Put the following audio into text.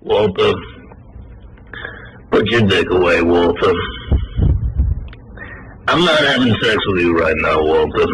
Walter. Put your dick away, Walter. I'm not having sex with you right now, Walter.